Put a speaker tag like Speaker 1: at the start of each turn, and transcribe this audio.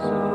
Speaker 1: So